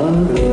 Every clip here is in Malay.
Oh.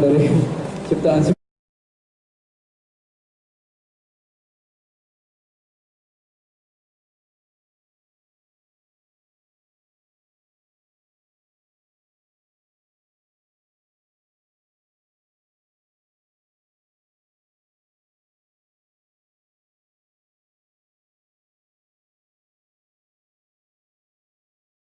Dari ciptaan